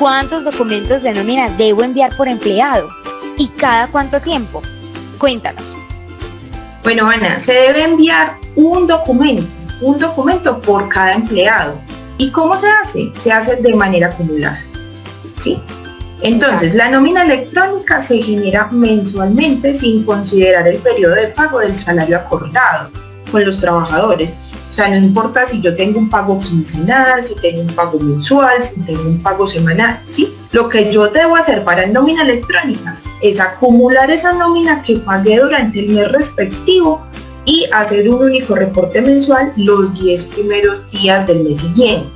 ¿Cuántos documentos de nómina debo enviar por empleado? ¿Y cada cuánto tiempo? Cuéntanos. Bueno, Ana, se debe enviar un documento, un documento por cada empleado. ¿Y cómo se hace? Se hace de manera acumulada. ¿Sí? Entonces, la nómina electrónica se genera mensualmente sin considerar el periodo de pago del salario acordado con los trabajadores. O sea, no importa si yo tengo un pago quincenal, si tengo un pago mensual, si tengo un pago semanal, ¿sí? Lo que yo debo hacer para el nómina electrónica es acumular esa nómina que pagué durante el mes respectivo y hacer un único reporte mensual los 10 primeros días del mes siguiente.